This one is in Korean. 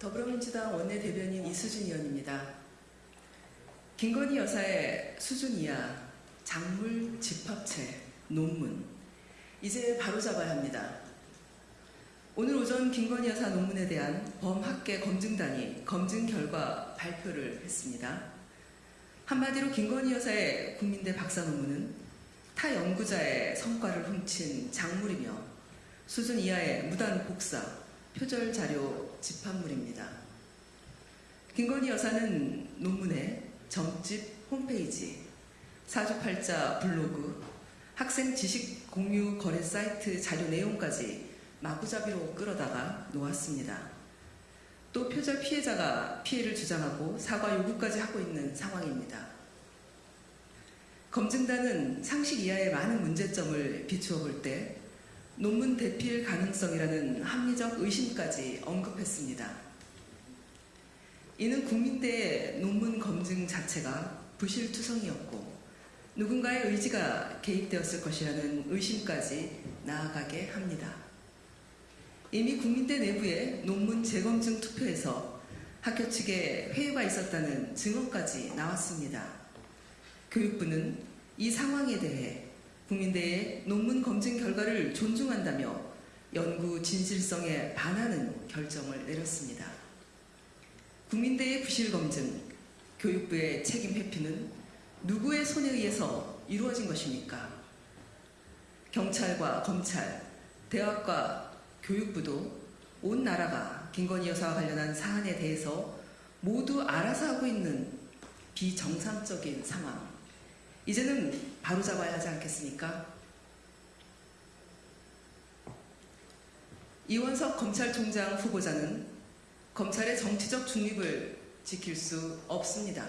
더불어민주당 원내대변인 이수진 의원입니다. 김건희 여사의 수준 이하 작물 집합체 논문 이제 바로잡아야 합니다. 오늘 오전 김건희 여사 논문에 대한 범학계 검증단이 검증 결과 발표를 했습니다. 한마디로 김건희 여사의 국민대 박사 논문은 타 연구자의 성과를 훔친 작물이며 수준 이하의 무단 복사, 표절 자료 집합물입니다. 김건희 여사는 논문에 점집 홈페이지, 사주팔자 블로그, 학생 지식 공유 거래 사이트 자료 내용까지 마구잡이로 끌어다가 놓았습니다. 또 표절 피해자가 피해를 주장하고 사과 요구까지 하고 있는 상황입니다. 검증단은 상식 이하의 많은 문제점을 비추어 볼 때 논문 대필 가능성이라는 합리적 의심까지 언급했습니다. 이는 국민대의 논문 검증 자체가 부실투성이었고 누군가의 의지가 개입되었을 것이라는 의심까지 나아가게 합니다. 이미 국민대 내부의 논문 재검증 투표에서 학교 측에 회유가 있었다는 증언까지 나왔습니다. 교육부는 이 상황에 대해 국민대의 논문 검증 결과를 존중한다며 연구 진실성에 반하는 결정을 내렸습니다. 국민대의 부실 검증, 교육부의 책임 회피는 누구의 손에 의해서 이루어진 것입니까? 경찰과 검찰, 대학과 교육부도 온 나라가 김건희 여사와 관련한 사안에 대해서 모두 알아서 하고 있는 비정상적인 상황. 이제는 바로잡아야 하지 않겠습니까? 이원석 검찰총장 후보자는 검찰의 정치적 중립을 지킬 수 없습니다.